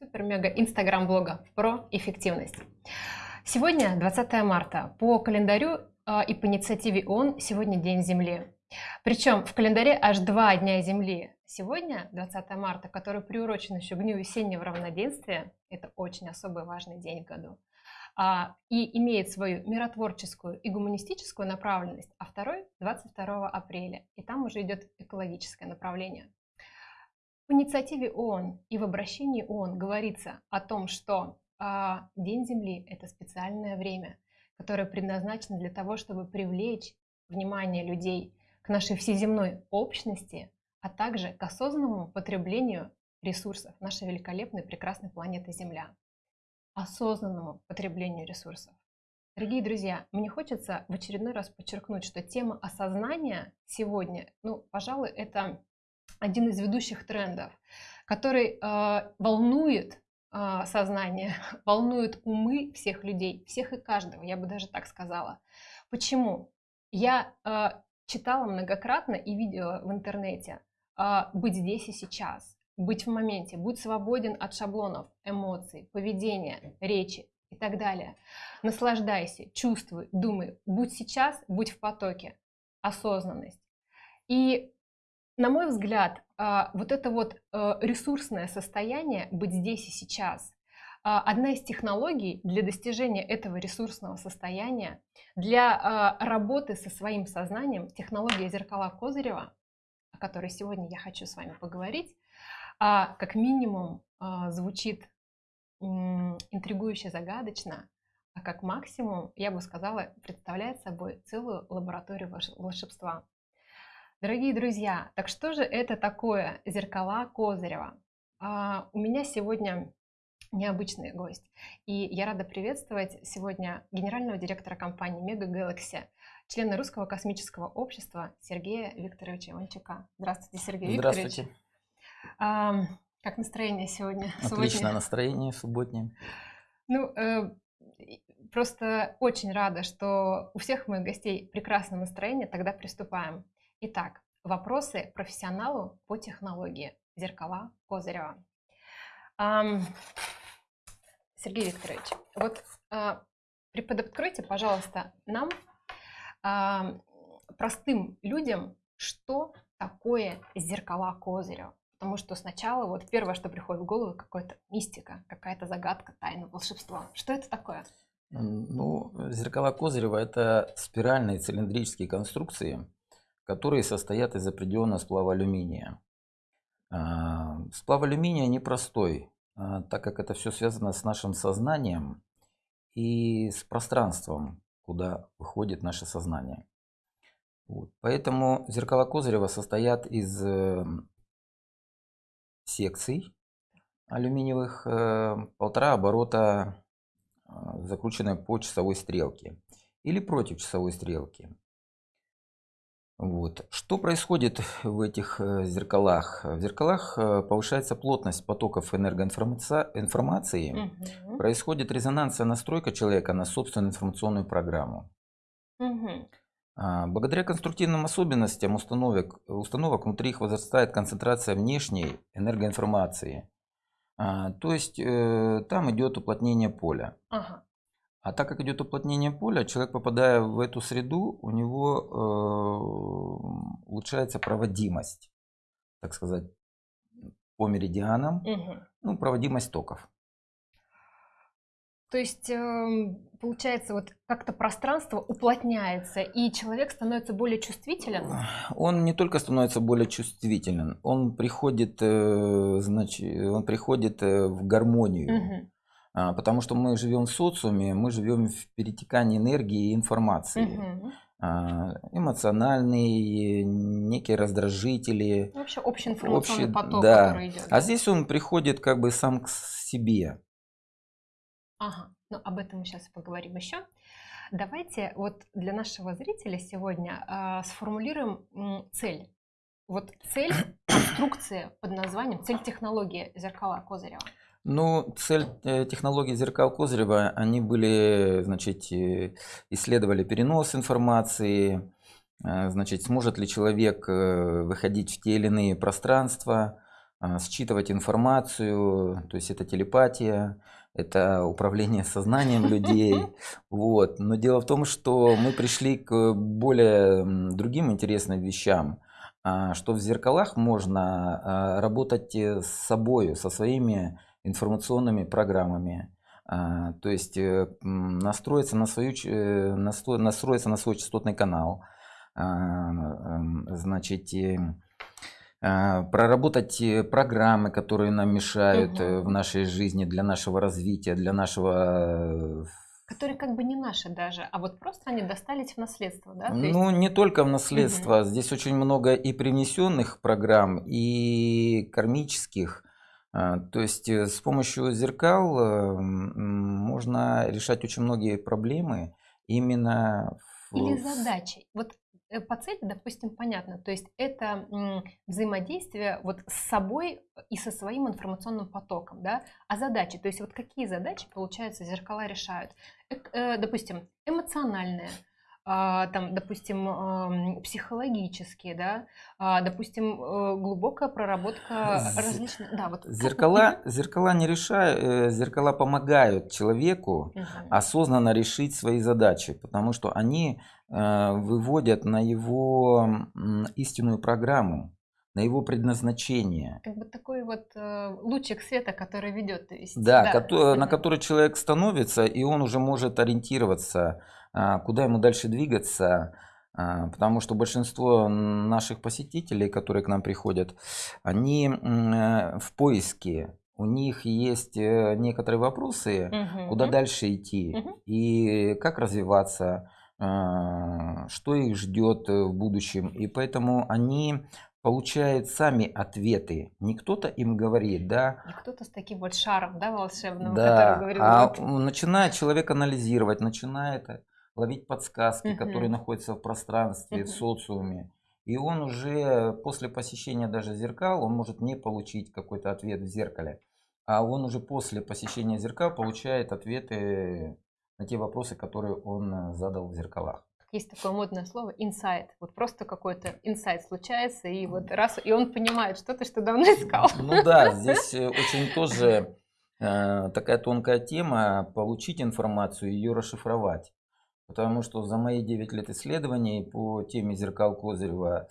супер-мега инстаграм-блога про эффективность. Сегодня 20 марта. По календарю э, и по инициативе ООН сегодня День Земли. Причем в календаре аж два дня Земли. Сегодня, 20 марта, который приурочен еще к Дню весеннего равноденствия, это очень особый важный день в году, а, и имеет свою миротворческую и гуманистическую направленность, а второй 22 апреля, и там уже идет экологическое направление. В инициативе ООН и в обращении ООН говорится о том, что а, День Земли – это специальное время, которое предназначено для того, чтобы привлечь внимание людей к нашей всеземной общности, а также к осознанному потреблению ресурсов нашей великолепной, прекрасной планеты Земля. Осознанному потреблению ресурсов. Дорогие друзья, мне хочется в очередной раз подчеркнуть, что тема осознания сегодня, ну, пожалуй, это один из ведущих трендов, который э, волнует э, сознание, волнует умы всех людей, всех и каждого, я бы даже так сказала. Почему? Я э, читала многократно и видела в интернете э, быть здесь и сейчас, быть в моменте, будь свободен от шаблонов, эмоций, поведения, речи и так далее. Наслаждайся, чувствуй, думай, будь сейчас, будь в потоке, осознанность. И на мой взгляд, а, вот это вот э, ресурсное состояние быть здесь и сейчас, а, одна из технологий для достижения этого ресурсного состояния, для а, работы со своим сознанием, технология зеркала Козырева, о которой сегодня я хочу с вами поговорить, как минимум звучит интригующе загадочно, а как максимум, я бы сказала, представляет собой целую лабораторию волшебства. Дорогие друзья, так что же это такое зеркала Козырева? А, у меня сегодня необычный гость. И я рада приветствовать сегодня генерального директора компании Mega Galaxy, члена Русского космического общества Сергея Викторовича Иванчука. Здравствуйте, Сергей Здравствуйте. Викторович. А, как настроение сегодня? Отличное настроение субботнее. Ну, э, просто очень рада, что у всех моих гостей прекрасное настроение. Тогда приступаем. Итак, вопросы профессионалу по технологии. Зеркала Козырева. Сергей Викторович, вот а, преподоткройте, пожалуйста, нам, простым людям, что такое зеркала Козырева. Потому что сначала вот первое, что приходит в голову, какая-то мистика, какая-то загадка, тайна, волшебство. Что это такое? Ну, зеркала Козырева – это спиральные цилиндрические конструкции, которые состоят из определенного сплава алюминия. А, сплав алюминия непростой, а, так как это все связано с нашим сознанием и с пространством, куда выходит наше сознание. Вот. Поэтому зеркала Козырева состоят из э, секций алюминиевых, э, полтора оборота, э, закрученной по часовой стрелке или против часовой стрелки. Вот. Что происходит в этих э, зеркалах? В зеркалах э, повышается плотность потоков энергоинформации, угу. происходит резонансная настройка человека на собственную информационную программу. Угу. Благодаря конструктивным особенностям установок, установок внутри их возрастает концентрация внешней энергоинформации. А, то есть э, там идет уплотнение поля. Ага. А так как идет уплотнение поля, человек, попадая в эту среду, у него э, улучшается проводимость, так сказать, по меридианам, угу. ну, проводимость токов. То есть, э, получается, вот как-то пространство уплотняется, и человек становится более чувствителен? Он не только становится более чувствителен, он приходит, э, значит, он приходит э, в гармонию. Угу. А, потому что мы живем в социуме, мы живем в перетекании энергии и информации. Угу. Эмоциональные, некие раздражители. Вообще общий информационный общий, поток, да. который идет. А здесь он приходит как бы сам к себе. Ага, ну об этом мы сейчас поговорим еще. Давайте вот для нашего зрителя сегодня э, сформулируем м, цель. Вот цель конструкции под названием, цель технологии зеркала Козырева. Ну, цель э, технологии зеркал Козырева, они были, значит, э, исследовали перенос информации, э, значит, сможет ли человек выходить в те или иные пространства, считывать информацию, то есть это телепатия, это управление сознанием людей. Вот. Но дело в том, что мы пришли к более другим интересным вещам, а, что в зеркалах можно а, работать с собой, со своими информационными программами. То есть э, настроиться на, свою, э, настроиться на свой частотный канал, значит, а, проработать э, программы, которые нам мешают угу. в нашей жизни для нашего развития, для нашего Которые как бы не наши даже, а вот просто они достались в наследство, да? То есть... Ну, не только в наследство. Угу. Здесь очень много и привнесенных программ, и кармических. А, то есть с помощью зеркал можно решать очень многие проблемы именно или задачи. Вот Э, по цели, допустим, понятно. То есть это взаимодействие вот с собой и со своим информационным потоком, да, а задачи, то есть вот какие задачи, получается, зеркала решают. Э, допустим, эмоциональные, там, допустим, психологические, да, а, допустим, э, глубокая проработка различных, да, вот. Зеркала, зеркала не решают, зеркала помогают человеку угу. осознанно решить свои задачи, потому что они Э, выводят на его истинную программу, на его предназначение. Как бы такой вот э, лучик света, который ведет. То есть, да, да. Ко- на который человек становится, и он уже может ориентироваться, а, куда ему дальше двигаться. А, потому что большинство наших посетителей, которые к нам приходят, они э, в поиске у них есть некоторые вопросы, угу. куда дальше идти угу. и как развиваться, а, что их ждет э, в будущем. И поэтому они получают сами ответы. Не кто-то им говорит, да. Не кто-то с таким вот шаром, да, волшебным, да, который говорит. А вот. начинает человек анализировать, начинает ловить подсказки, угу. которые находятся в пространстве, угу. в социуме. И он уже после посещения даже зеркал, он может не получить какой-то ответ в зеркале, а он уже после посещения зеркал получает ответы на те вопросы, которые он э, задал в зеркалах. Есть такое модное слово инсайт. Вот просто какой-то инсайт случается, и вот раз, и он понимает что-то, что давно искал. Ну да, здесь э, очень тоже э, такая тонкая тема, получить информацию и ее расшифровать. Потому что за мои 9 лет исследований по теме зеркал Козырева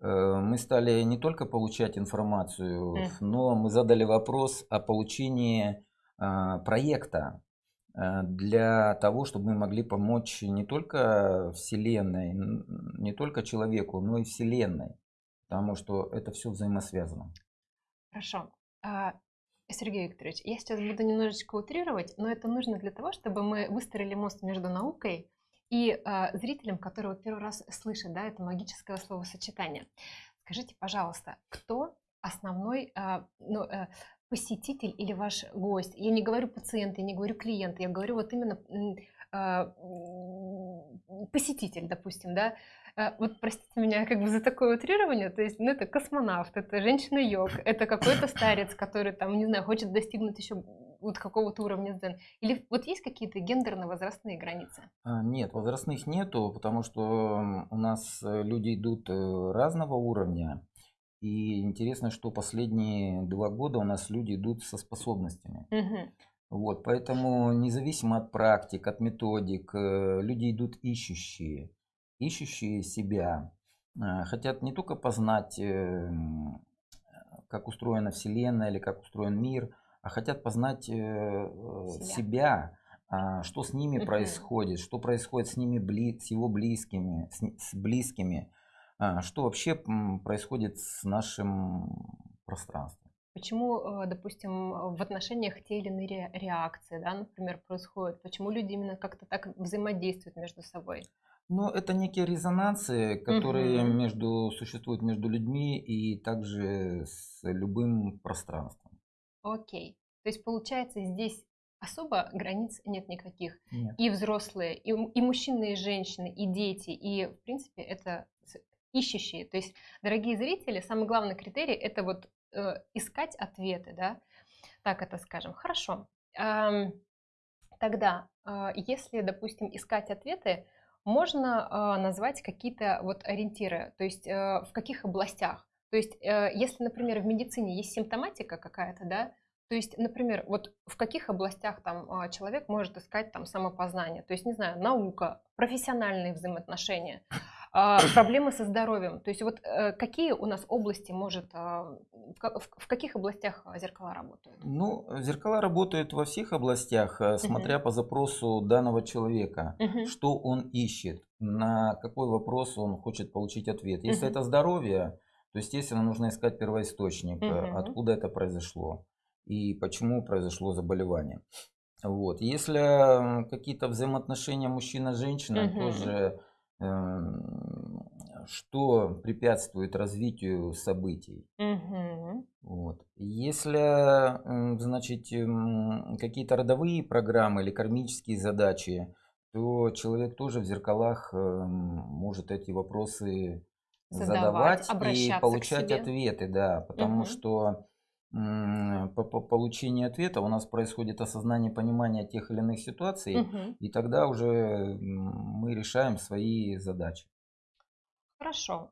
э, мы стали не только получать информацию, mm. но мы задали вопрос о получении э, проекта Э, для того, чтобы мы могли помочь не только Вселенной, не только человеку, но и Вселенной, потому что это все взаимосвязано. Хорошо. А, Сергей Викторович, я сейчас буду немножечко утрировать, но это нужно для того, чтобы мы выстроили мост между наукой и э, зрителем, который вот первый раз слышит да, это магическое словосочетание. Скажите, пожалуйста, кто основной, э, ну, э, посетитель или ваш гость, я не говорю пациент, я не говорю клиент, я говорю вот именно а, посетитель, допустим, да, вот простите меня как бы за такое утрирование, то есть, ну, это космонавт, это женщина-йог, это какой-то старец, который там, не знаю, хочет достигнуть еще вот какого-то уровня дзен. Или вот есть какие-то гендерно-возрастные границы? А, нет, возрастных нету, потому что у нас э, люди идут э, разного уровня. И интересно, что последние два года у нас люди идут со способностями. Угу. Вот, поэтому независимо от практик, от методик, э, люди идут ищущие, ищущие себя, хотят не только познать, э, как устроена Вселенная или как устроен мир, а хотят познать себя, себя а, что с ними происходит, что происходит с ними, с его близкими, с близкими, а, что вообще происходит с нашим пространством? Почему, э, допустим, в отношениях те или иные реакции, да, например, происходят? Почему люди именно как-то так взаимодействуют между собой? Ну, это некие резонансы, которые угу. между, существуют между людьми и также с любым пространством. Окей. То есть, получается, здесь особо границ нет никаких. Нет. И взрослые, и, и мужчины, и женщины, и дети. И, в принципе, это ищущие. То есть, дорогие зрители, самый главный критерий это вот э, искать ответы, да, так это скажем. Хорошо. Эм, тогда, э, если, допустим, искать ответы, можно э, назвать какие-то вот ориентиры, то есть э, в каких областях. То есть, э, если, например, в медицине есть симптоматика какая-то, да, то есть, например, вот в каких областях там а, человек может искать там самопознание? То есть, не знаю, наука, профессиональные взаимоотношения, а, проблемы со здоровьем. То есть вот э, какие у нас области может, а, в каких областях зеркала работают? Ну, зеркала работают во всех областях, э, смотря угу. по запросу данного человека, угу. что он ищет, на какой вопрос он хочет получить ответ. Если угу. это здоровье, то, естественно, нужно искать первоисточник, угу. откуда это произошло и почему произошло заболевание. Вот. Если какие-то взаимоотношения мужчина-женщина, угу. тоже э, что препятствует развитию событий. Угу. Вот. Если, значит, какие-то родовые программы или кармические задачи, то человек тоже в зеркалах может эти вопросы задавать, задавать и получать ответы, да, потому угу. что по, по получению ответа у нас происходит осознание понимания тех или иных ситуаций, угу. и тогда уже мы решаем свои задачи. Хорошо.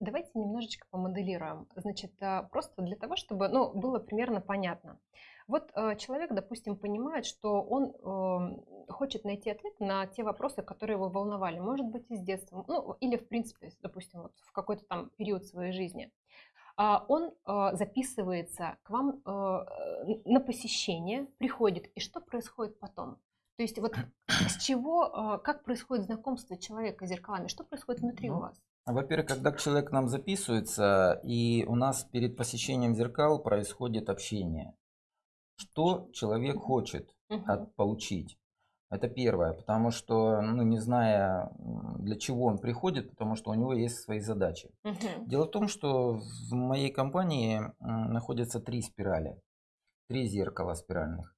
Давайте немножечко помоделируем. Значит, а, просто для того, чтобы ну, было примерно понятно. Вот а, человек, допустим, понимает, что он хочет найти ответ на те вопросы, которые его волновали. Может быть, из детства, ну, или, в принципе, допустим, вот в какой-то там период своей жизни. А, он а, записывается к вам а, на посещение, приходит, и что происходит потом? То есть вот с чего, как происходит знакомство человека с зеркалами, что происходит внутри ну, у вас? Во-первых, когда человек к нам записывается, и у нас перед посещением зеркал происходит общение. Что человек хочет от, получить? Это первое, потому что, ну, не зная, для чего он приходит, потому что у него есть свои задачи. Угу. Дело в том, что в моей компании находятся три спирали, три зеркала спиральных.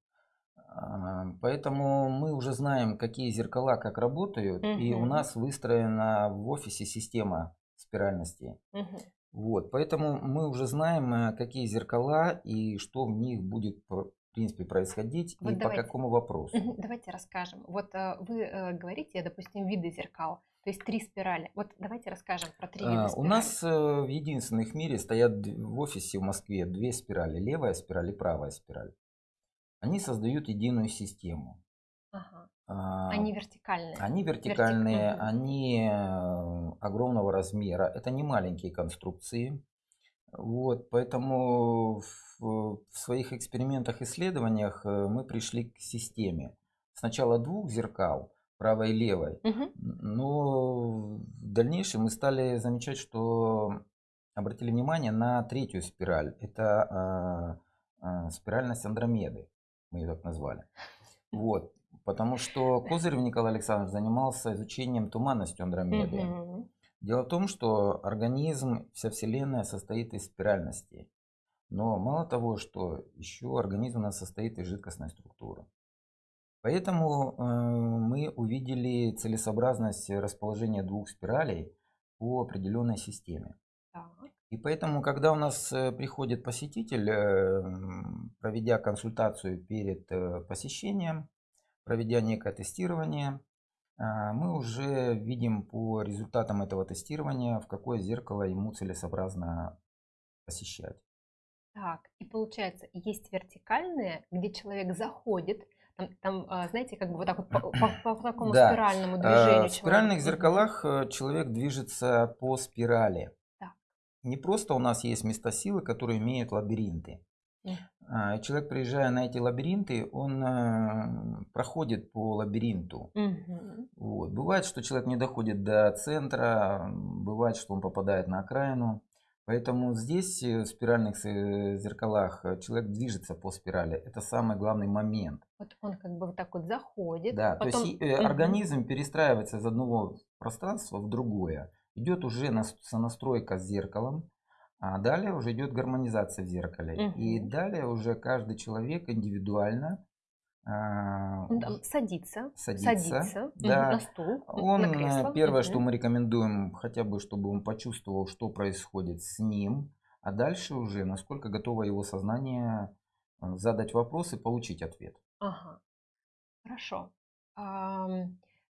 А, поэтому мы уже знаем, какие зеркала как работают, угу. и у нас выстроена в офисе система спиральности. Угу. Вот, поэтому мы уже знаем, э, какие зеркала и что в них будет в принципе происходить вот и давайте, по какому вопросу? Давайте расскажем. Вот э, вы э, говорите, допустим, виды зеркал, то есть три спирали. Вот давайте расскажем про три вида спирали. У нас в единственных в мире стоят в офисе в Москве две спирали, левая спираль и правая спираль. Они создают единую систему. А, они вертикальные. Они вертикальные, Вертик... они огромного размера. Это не маленькие конструкции. Вот, поэтому в, в своих экспериментах, исследованиях э, мы пришли к системе. Сначала двух зеркал, правой и левой, угу. но в дальнейшем мы стали замечать, что обратили внимание на третью спираль. Это э, э, спиральность Андромеды, мы ее так назвали. Вот, потому что Козырев Николай Александрович занимался изучением туманности Андромеды. Угу. Дело в том, что организм, вся Вселенная состоит из спиральностей. Но мало того, что еще организм у нас состоит из жидкостной структуры. Поэтому э, мы увидели целесообразность расположения двух спиралей по определенной системе. Так. И поэтому, когда у нас э, приходит посетитель, э, проведя консультацию перед э, посещением, проведя некое тестирование, а, мы уже видим по результатам этого тестирования, в какое зеркало ему целесообразно посещать. Так, и получается, есть вертикальные, где человек заходит, там, там а, знаете, как бы вот так вот по, по, по такому да. спиральному а, движению. В спиральных зеркалах э, человек движется по спирали. Так. Не просто у нас есть места силы, которые имеют лабиринты. А, человек, приезжая на эти лабиринты, он э, проходит по лабиринту. Угу. Вот. Бывает, что человек не доходит до центра, бывает, что он попадает на окраину. Поэтому здесь, э, в спиральных э, зеркалах, человек движется по спирали. Это самый главный момент. Вот он как бы вот так вот заходит. Да, потом... то есть угу. организм перестраивается из одного пространства в другое. Идет уже сонастройка с зеркалом. А далее уже идет гармонизация в зеркале. Угу. И далее уже каждый человек индивидуально а, садится, садится, садится да. на стул, он, на э, кресло. Первое, угу. что мы рекомендуем, хотя бы, чтобы он почувствовал, что происходит с ним, а дальше уже, насколько готово его сознание э, задать вопрос и получить ответ. Ага, хорошо.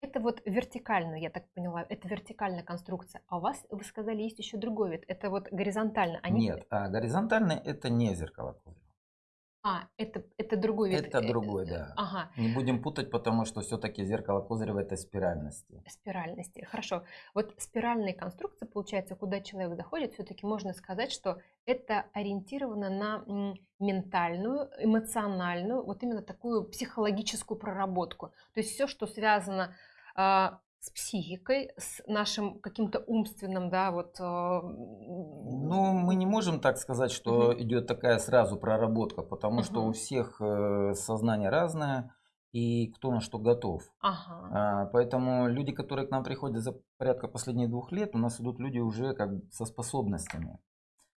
Это вот вертикально, я так поняла, это вертикальная конструкция. А у вас, вы сказали, есть еще другой вид. Это вот горизонтально. Они... Нет, а горизонтальный это не зеркало Козырева. А, это, это другой вид. Это э, другой, да. Ага. Не будем путать, потому что все-таки зеркало Козырева это спиральности. Спиральности, хорошо. Вот спиральные конструкции, получается, куда человек заходит, все-таки можно сказать, что это ориентировано на ментальную, эмоциональную, вот именно такую психологическую проработку. То есть все, что связано а, с психикой, с нашим каким-то умственным, да, вот. А, ну, мы не можем так сказать, что угу. идет такая сразу проработка, потому угу. что у всех э, сознание разное и кто на что готов. Ага. А, поэтому люди, которые к нам приходят за порядка последних двух лет, у нас идут люди уже как со способностями.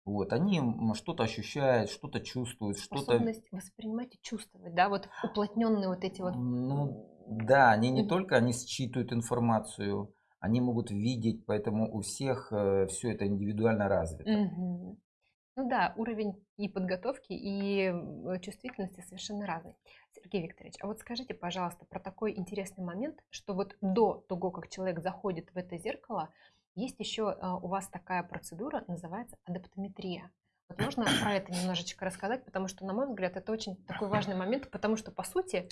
Вот, они что-то ощущают, что-то чувствуют, что-то... Способность воспринимать и чувствовать, да, вот уплотненные вот эти вот... Ну, да, они не только, они считывают информацию, они могут видеть, поэтому у всех э, все это индивидуально развито. Угу. Ну да, уровень и подготовки, и чувствительности совершенно разный. Сергей Викторович, а вот скажите, пожалуйста, про такой интересный момент, что вот до того, как человек заходит в это зеркало, есть еще а, у вас такая процедура, называется адаптометрия. Вот можно про это немножечко рассказать, потому что, на мой взгляд, это очень такой важный момент, потому что, по сути,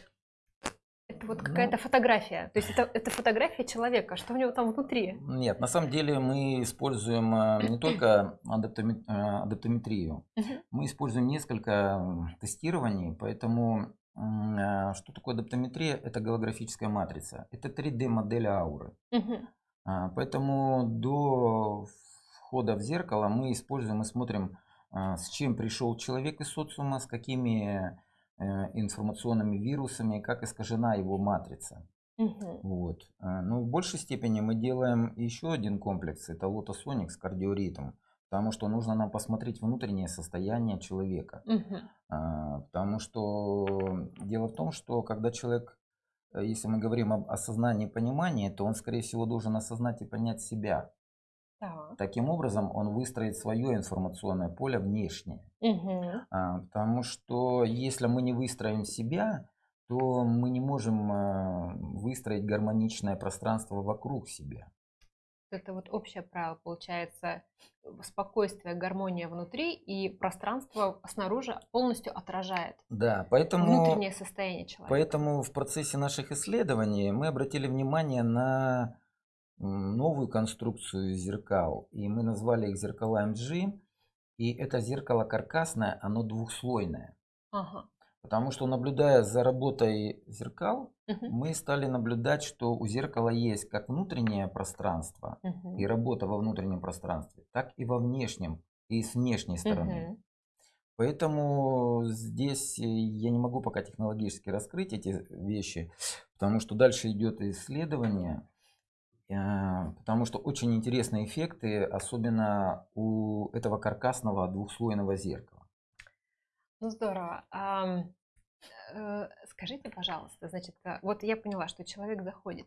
это вот какая-то ну, фотография. То есть это, это фотография человека. Что у него там внутри? Нет, на самом деле мы используем а, не только адаптометрию. Мы используем несколько тестирований, поэтому что такое адаптометрия? Это голографическая матрица. Это 3D-модель ауры. Поэтому до входа в зеркало мы используем и смотрим, с чем пришел человек из социума, с какими э, информационными вирусами, как искажена его матрица. Угу. Вот. А, но в большей степени мы делаем еще один комплекс, это Lotus с кардиоритм, потому что нужно нам посмотреть внутреннее состояние человека. Угу. Потому что дело в том, что когда человек Э, если мы говорим об осознании и понимании, то он, скорее всего, должен осознать и понять себя. Так. Таким образом, он выстроит свое информационное поле внешнее. Угу. А, потому что если мы не выстроим себя, то мы не можем а, выстроить гармоничное пространство вокруг себя это вот общее правило получается спокойствие, гармония внутри и пространство снаружи полностью отражает да, поэтому, внутреннее состояние человека. Поэтому в процессе наших исследований мы обратили внимание на новую конструкцию зеркал, и мы назвали их зеркала MG, и это зеркало каркасное, оно двухслойное. Ага. Потому что наблюдая за работой зеркал, угу. мы стали наблюдать, что у зеркала есть как внутреннее пространство угу. и работа во внутреннем пространстве, так и во внешнем и с внешней стороны. Угу. Поэтому здесь я не могу пока технологически раскрыть эти вещи, потому что дальше идет исследование, потому что очень интересные эффекты, особенно у этого каркасного двухслойного зеркала. Ну здорово. А, э, скажите, пожалуйста, значит, э, вот я поняла, что человек заходит,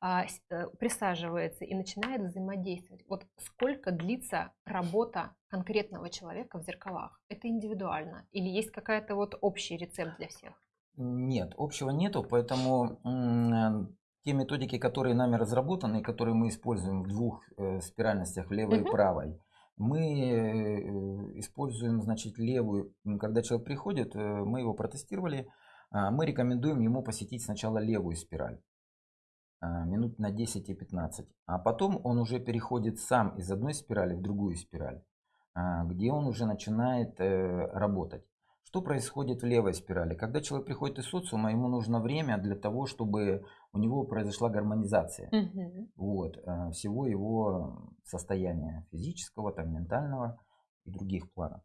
а, э, присаживается и начинает взаимодействовать. Вот сколько длится работа конкретного человека в зеркалах? Это индивидуально или есть какая-то вот общий рецепт для всех? Нет, общего нету, поэтому те методики, которые нами разработаны, которые мы используем в двух спиральностях, в левой угу. и правой, мы э, используем, значит, левую. Когда человек приходит, э, мы его протестировали, а, мы рекомендуем ему посетить сначала левую спираль а, минут на 10 и 15. А потом он уже переходит сам из одной спирали в другую спираль, а, где он уже начинает э, работать. Что происходит в левой спирали? Когда человек приходит из социума, ему нужно время для того, чтобы у него произошла гармонизация угу. вот, э, всего его состояния физического, там, ментального и других планов.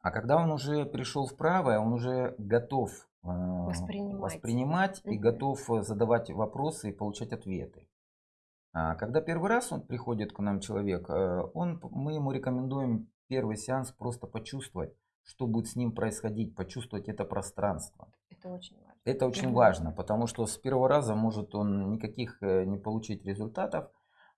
А когда он уже пришел в правое, он уже готов э, воспринимать, воспринимать угу. и готов э, задавать вопросы и получать ответы. А когда первый раз он приходит к нам человек, он, мы ему рекомендуем первый сеанс просто почувствовать, что будет с ним происходить, почувствовать это пространство. Это очень важно. Это очень важно, потому что с первого раза может он никаких э, не получить результатов,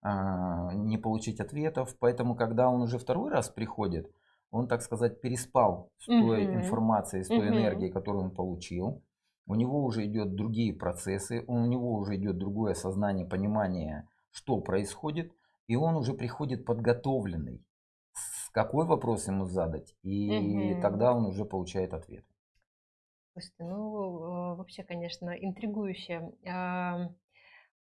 а, не получить ответов. Поэтому, когда он уже второй раз приходит, он, так сказать, переспал с той угу. информацией, с той угу. энергией, которую он получил. у него уже идет другие процессы, у него уже идет другое сознание, понимание, что происходит, и он уже приходит подготовленный, какой вопрос ему задать, и угу. тогда он уже получает ответ. Слушайте, ну вообще, конечно, интригующе.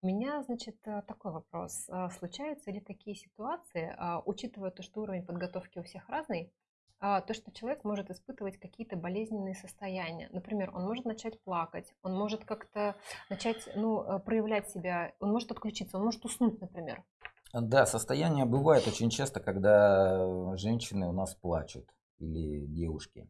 У меня, значит, э, такой вопрос. А случаются ли такие ситуации, а, учитывая то, что уровень подготовки у всех разный, а, то, что человек может испытывать какие-то болезненные состояния. Например, он может начать плакать, он может как-то начать ну, э, проявлять себя, он может отключиться, он может уснуть, например. Да, состояние бывает очень часто, когда женщины у нас плачут или девушки.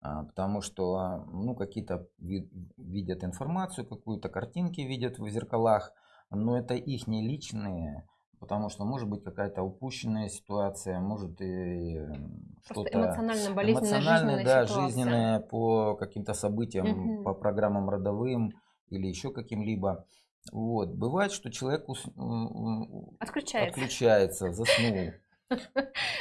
Потому что ну, какие-то видят информацию, какую-то картинки видят в зеркалах, но это их не личные, потому что может быть какая-то упущенная ситуация, может и что-то эмоционально болезненная да, ситуация. жизненная по каким-то событиям, угу. по программам родовым или еще каким-либо. Вот. Бывает, что человек ус... отключается. отключается, заснул.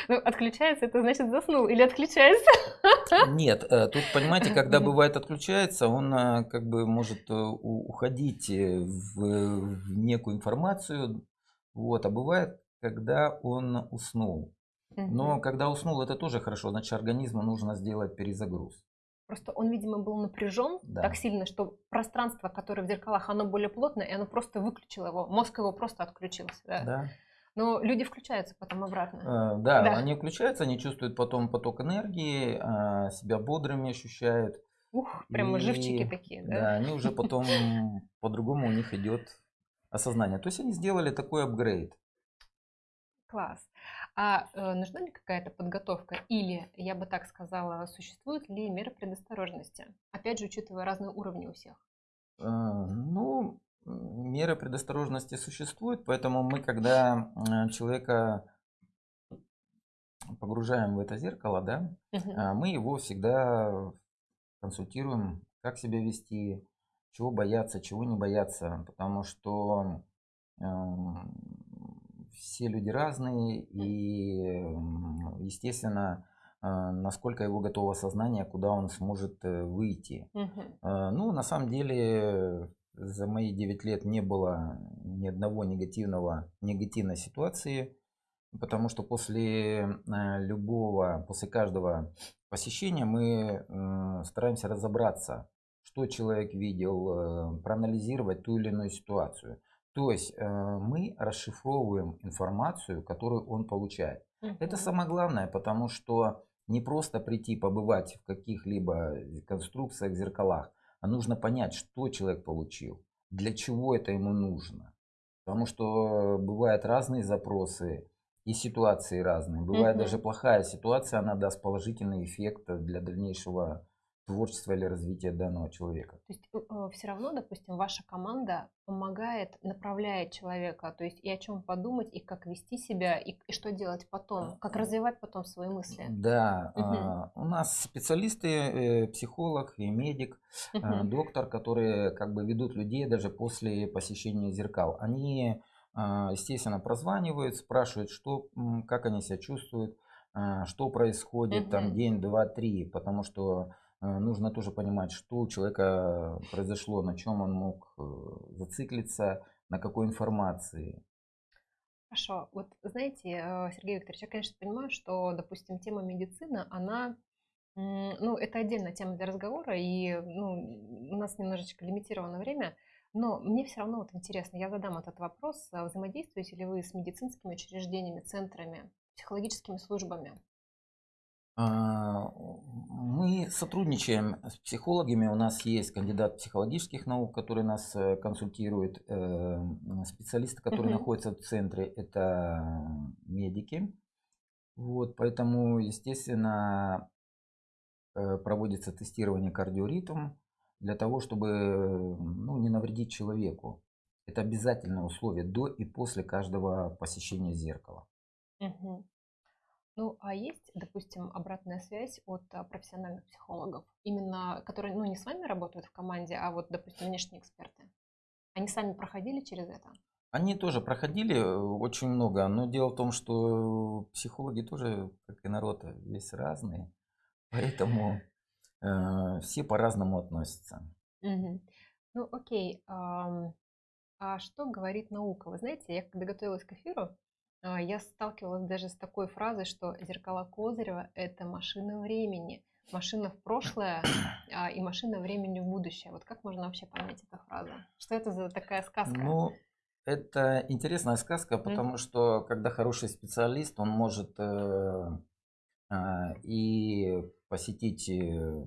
Ну, отключается, это значит заснул или отключается? Нет, э, тут, понимаете, когда бывает отключается, он э, как бы может э, уходить в, в некую информацию, вот, а бывает, когда он уснул. Но когда уснул, это тоже хорошо, значит, организму нужно сделать перезагруз. Просто он, видимо, был напряжен да. так сильно, что пространство, которое в зеркалах, оно более плотное, и оно просто выключило его, мозг его просто отключился. Да. да. Но люди включаются потом обратно. Э, да, да, они включаются, они чувствуют потом поток энергии, э, себя бодрыми ощущают. Ух, прямо и, живчики такие, да? Да, они уже потом по-другому у них идет осознание. То есть они сделали такой апгрейд. Класс. А э, нужна ли какая-то подготовка? Или, я бы так сказала, существуют ли меры предосторожности? Опять же, учитывая разные уровни у всех. Э, ну, меры предосторожности существуют, поэтому мы, когда человека погружаем в это зеркало, да, угу. мы его всегда консультируем, как себя вести, чего бояться, чего не бояться, потому что все люди разные и, естественно, э, насколько его готово сознание, куда он сможет э, выйти. Угу. Э, ну, на самом деле, за мои 9 лет не было ни одного негативного, негативной ситуации, потому что после э, любого, после каждого посещения мы стараемся разобраться, что человек видел, э, проанализировать ту или иную ситуацию. То есть мы расшифровываем информацию, которую он получает. Угу. Это самое главное, потому что не просто прийти побывать в каких-либо конструкциях, зеркалах, а нужно понять, что человек получил, для чего это ему нужно. Потому что бывают разные запросы и ситуации разные. Бывает угу. даже плохая ситуация, она даст положительный эффект для дальнейшего творчества или развития данного человека. То есть э, э, все равно, допустим, ваша команда помогает, направляет человека, то есть и о чем подумать, и как вести себя, и, и что делать потом, как развивать потом свои мысли. Да, угу. у нас специалисты, э, психолог и медик, угу. доктор, которые как бы ведут людей даже после посещения зеркал. Они, а, естественно, прозванивают, спрашивают, что, как они себя чувствуют, что происходит угу. там день, два, три, потому что Э, нужно тоже понимать, что у человека произошло, на чем он мог э, зациклиться, на какой информации. Хорошо. Вот знаете, э, Сергей Викторович, я, конечно, понимаю, что, допустим, тема медицины, она, ну, это отдельная тема для разговора, и ну, у нас немножечко лимитировано время, но мне все равно вот интересно, я задам этот вопрос, взаимодействуете ли вы с медицинскими учреждениями, центрами, психологическими службами? А, мы сотрудничаем с психологами. У нас есть кандидат психологических наук, который нас э, консультирует. Э, специалисты, которые угу. находятся в центре, это медики. Вот, поэтому, естественно, э, проводится тестирование кардиоритм для того, чтобы ну, не навредить человеку. Это обязательное условие до и после каждого посещения зеркала. Угу. Ну, а есть, допустим, обратная связь от а, профессиональных психологов, именно которые, ну, не с вами работают в команде, а вот, допустим, внешние эксперты? Они сами проходили через это? Они тоже проходили э, очень много, но дело в том, что психологи тоже, как и народ, весь разные, поэтому э, все по-разному относятся. Угу. Ну, окей. А, а что говорит наука? Вы знаете, я когда готовилась к эфиру, я сталкивалась даже с такой фразой, что зеркала Козырева – это машина времени. Машина в прошлое а, и машина времени в будущее. Вот как можно вообще понять эту фразу? Что это за такая сказка? Ну, это интересная сказка, потому mm-hmm. что когда хороший специалист, он может э, э, и посетить э,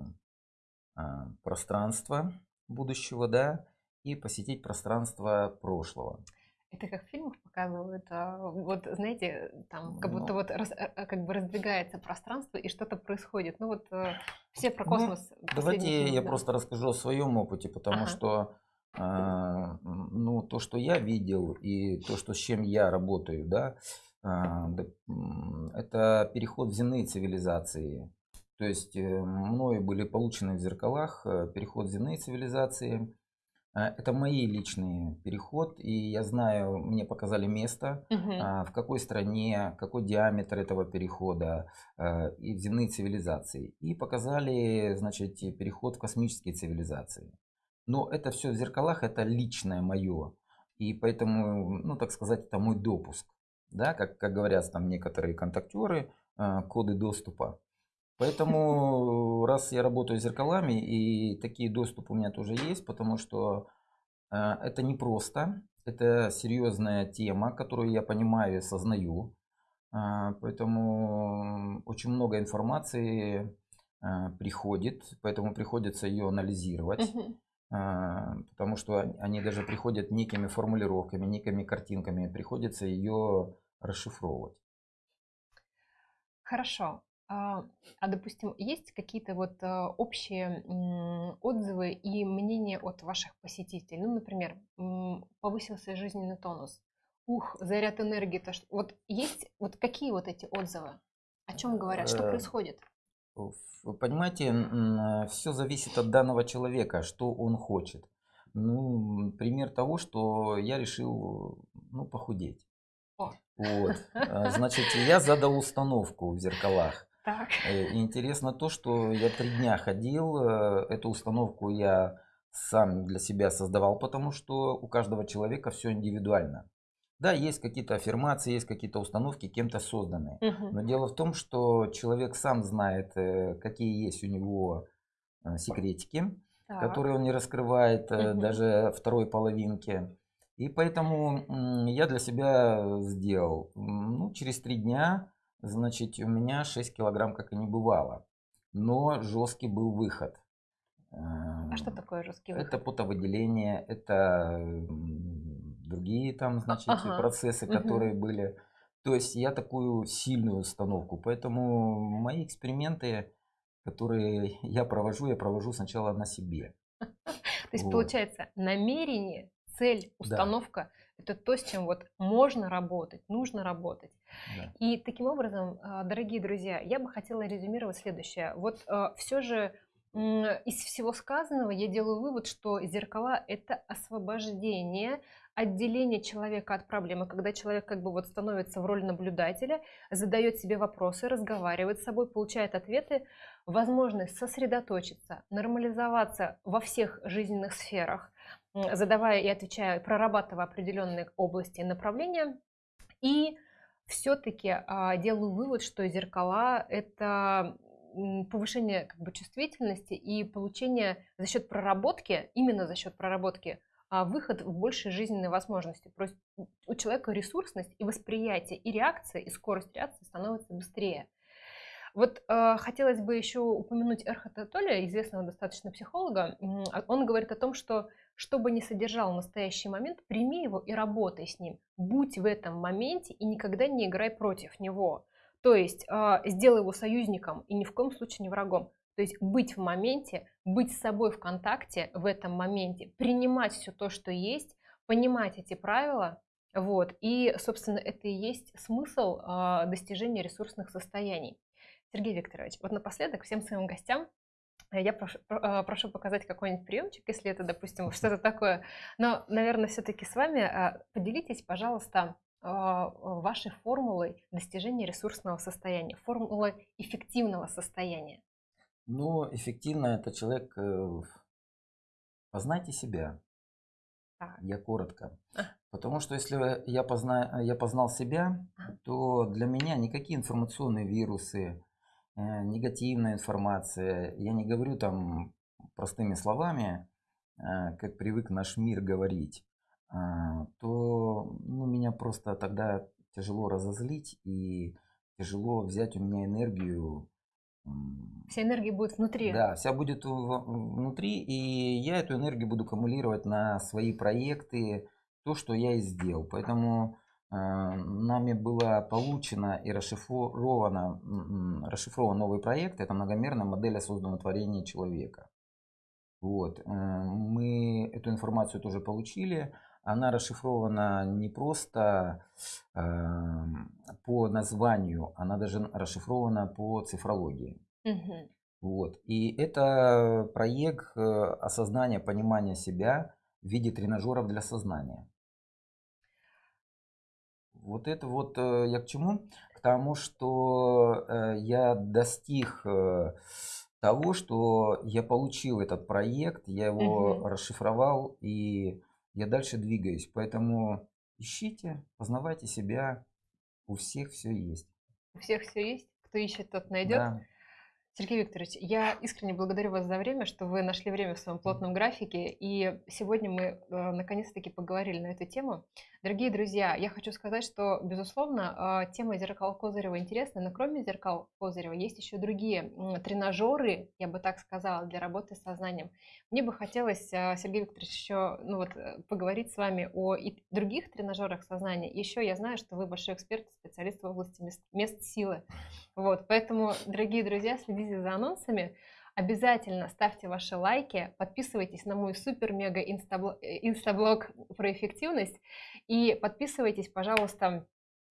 пространство будущего, да, и посетить пространство прошлого. Это как в фильмах показывают, а, вот знаете, там как будто ну, вот раз, э, э, как бы раздвигается пространство и что-то происходит. Ну вот э, все про ну, космос. Ну, давайте я да. просто расскажу о своем опыте, потому ага. что э, ну то, что я видел и то, что с чем я работаю, да, э, это переход в земные цивилизации. То есть мною были получены в зеркалах переход в земные цивилизации а, это мои личные переход, и я знаю, мне показали место, угу. в какой стране, какой диаметр этого перехода а, и в земные цивилизации. И показали, значит, переход в космические цивилизации. Но это все в зеркалах, это личное мое. И поэтому, ну, так сказать, это мой допуск. Да, как, как говорят там некоторые контактеры, коды доступа. Поэтому, раз я работаю с зеркалами, и такие доступы у меня тоже есть, потому что э, это непросто, это серьезная тема, которую я понимаю и сознаю. Э, поэтому очень много информации э, приходит, поэтому приходится ее анализировать. Потому что они даже приходят некими формулировками, некими картинками, приходится ее расшифровывать. Хорошо. А, а, допустим, есть какие-то вот а, общие отзывы и мнения от ваших посетителей? Ну, например, повысился жизненный тонус. Ух, заряд энергии. То, что... Вот есть вот какие вот эти отзывы? О чем говорят? Что э, происходит? Вы понимаете, все зависит от данного человека, что он хочет. Ну, пример того, что я решил, ну, похудеть. О. Вот. А, значит, я задал установку в зеркалах. Так. Э, и интересно то, что я три дня ходил, э, эту установку я сам для себя создавал, потому что у каждого человека все индивидуально. Да, есть какие-то аффирмации, есть какие-то установки кем-то созданные. Угу. Но дело в том, что человек сам знает, э, какие есть у него секретики, так. которые он не раскрывает угу. даже второй половинки. И поэтому я для себя сделал. Ну, через три дня Значит, у меня 6 килограмм как и не бывало. Но жесткий был выход. А что такое жесткий выход? Это потовыделение, это другие там, значит, ага. процессы, которые угу. были. То есть я такую сильную установку. Поэтому мои эксперименты, которые я провожу, я провожу сначала на себе. То есть, вот. получается, намерение, цель, установка – это то, с чем вот можно работать, нужно работать. И таким образом, а, дорогие друзья, я бы хотела резюмировать следующее. Вот а, все же из всего сказанного я делаю вывод, что зеркала – это освобождение, отделение человека от проблемы, когда человек как бы вот становится в роли наблюдателя, задает себе вопросы, разговаривает с собой, получает ответы, возможность сосредоточиться, нормализоваться во всех жизненных сферах, задавая и отвечая, прорабатывая определенные области и направления. И все-таки а, делаю вывод, что зеркала – это повышение как бы, чувствительности и получение за счет проработки, именно за счет проработки, а, выход в большие жизненные возможности. То есть у человека ресурсность и восприятие, и реакция, и скорость реакции становится быстрее. Вот э, хотелось бы еще упомянуть Эрхата Толя, известного достаточно психолога. Он говорит о том, что что бы ни содержал настоящий момент, прими его и работай с ним. Будь в этом моменте и никогда не играй против него. То есть э, сделай его союзником и ни в коем случае не врагом. То есть быть в моменте, быть с собой в контакте в этом моменте, принимать все то, что есть, понимать эти правила, вот, и, собственно, это и есть смысл э, достижения ресурсных состояний. Сергей Викторович, вот напоследок всем своим гостям я прошу, а, прошу показать какой-нибудь приемчик, если это, допустим, что-то такое. Но, наверное, все-таки с вами а, поделитесь, пожалуйста, а, вашей формулой достижения ресурсного состояния, формулой эффективного состояния. Ну, эффективно это человек э, Познайте себя. Так. Я коротко. А. Потому что если я, позна... я познал себя, А. то для меня никакие информационные вирусы, негативная информация, я не говорю там простыми словами, э, как привык наш мир говорить, а, то ну, меня просто тогда тяжело разозлить и тяжело взять у меня энергию. Вся энергия будет внутри. Да, вся будет внутри, и я эту энергию буду аккумулировать на свои проекты, то, что я и сделал. Поэтому э, нами было получено и расшифровано, расшифрован новый проект. Это многомерная модель осознанного творения человека. Вот. Э, мы эту информацию тоже получили она расшифрована не просто э, по названию, она даже расшифрована по цифрологии. Угу. Вот. И это проект э, осознания, понимания себя в виде тренажеров для сознания. Вот это вот э, я к чему? К тому, что э, я достиг того, что я получил этот проект, я его угу. расшифровал и я дальше двигаюсь. Поэтому ищите, познавайте себя. У всех все есть. У всех все есть. Кто ищет, тот найдет. Да. Сергей Викторович, я искренне благодарю вас за время, что вы нашли время в своем плотном графике. И сегодня мы э, наконец-таки поговорили на эту тему. Дорогие друзья, я хочу сказать, что, безусловно, э, тема зеркал Козырева интересна, но кроме зеркал Козырева есть еще другие тренажеры, я бы так сказала, для работы с сознанием. Мне бы хотелось, э, Сергей Викторович, еще ну вот, поговорить с вами о и других тренажерах сознания. Еще я знаю, что вы большой эксперт, специалист в области мест, мест силы. Вот, поэтому, дорогие друзья, следите за анонсами. Обязательно ставьте ваши лайки, подписывайтесь на мой супер-мега инстаблог про эффективность и подписывайтесь, пожалуйста,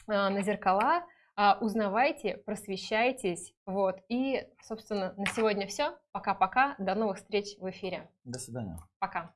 а, на зеркала, а, узнавайте, просвещайтесь. Вот. И, собственно, на сегодня все. Пока-пока. До новых встреч в эфире. До свидания. Пока.